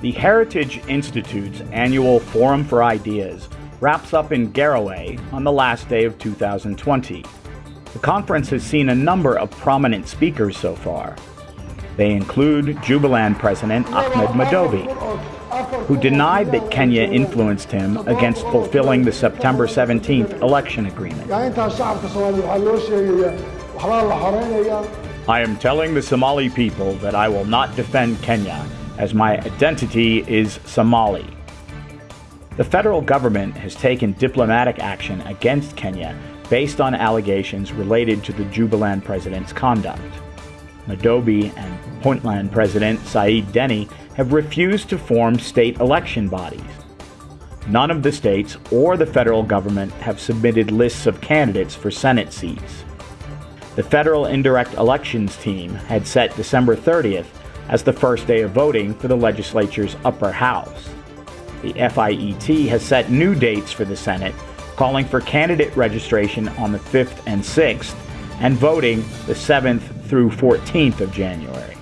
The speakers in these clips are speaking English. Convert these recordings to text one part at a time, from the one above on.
The Heritage Institute's annual Forum for Ideas wraps up in Garowe on the last day of 2020. The conference has seen a number of prominent speakers so far. They include Jubaland President Ahmed Madobe, who denied that Kenya influenced him against fulfilling the September 17th election agreement. I am telling the Somali people that I will not defend Kenya as my identity is Somali. The federal government has taken diplomatic action against Kenya based on allegations related to the Jubaland president's conduct. Madobe and Puntland President Said Deni have refused to form state election bodies. None of the states or the federal government have submitted lists of candidates for Senate seats. The federal indirect elections team had set December 30th as the first day of voting for the legislature's upper house. The FIET has set new dates for the Senate, calling for candidate registration on the 5th and 6th, and voting the 7th through 14th of January.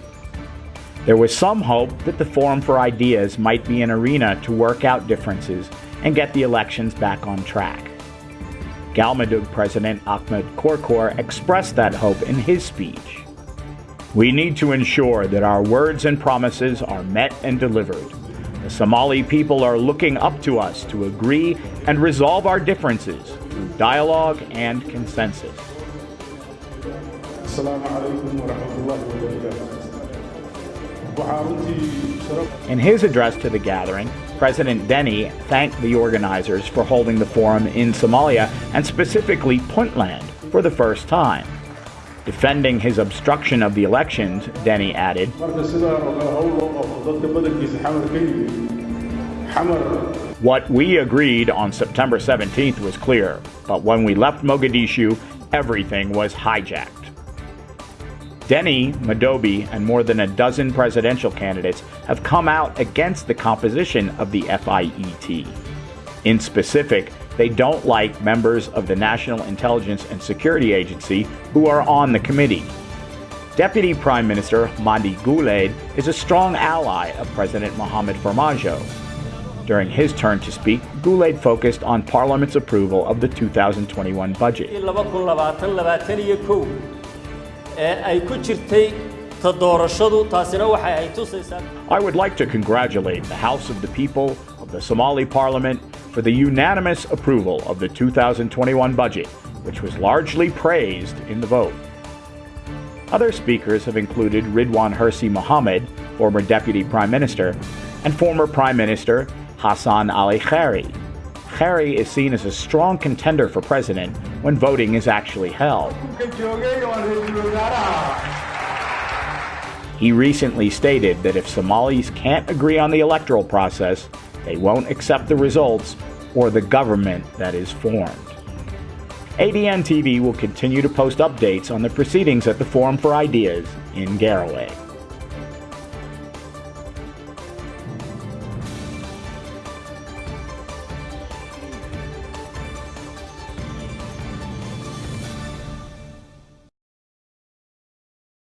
There was some hope that the Forum for Ideas might be an arena to work out differences and get the elections back on track. Galmudug President Ahmed Qoorqoor expressed that hope in his speech. We need to ensure that our words and promises are met and delivered. The Somali people are looking up to us to agree and resolve our differences through dialogue and consensus. In his address to the gathering, President Deni thanked the organizers for holding the forum in Somalia and specifically Puntland for the first time. Defending his obstruction of the elections, Deni added, What we agreed on September 17th was clear, but when we left Mogadishu, everything was hijacked. Deni, Madobe, and more than a dozen presidential candidates have come out against the composition of the FIET. In specific, they don't like members of the National Intelligence and Security Agency who are on the committee. Deputy Prime Minister Mahdi Guled is a strong ally of President Mohamed Farmajo. During his turn to speak, Guled focused on Parliament's approval of the 2021 budget. I would like to congratulate the House of the People of the Somali Parliament for the unanimous approval of the 2021 budget, which was largely praised in the vote. Other speakers have included Ridwan Hirsi Mohammed, former Deputy Prime Minister, and former Prime Minister Hassan Ali Khaire. Khaire is seen as a strong contender for president when voting is actually held. He recently stated that if Somalis can't agree on the electoral process, they won't accept the results or the government that is formed. ADN TV will continue to post updates on the proceedings at the Forum for Ideas in Garowe.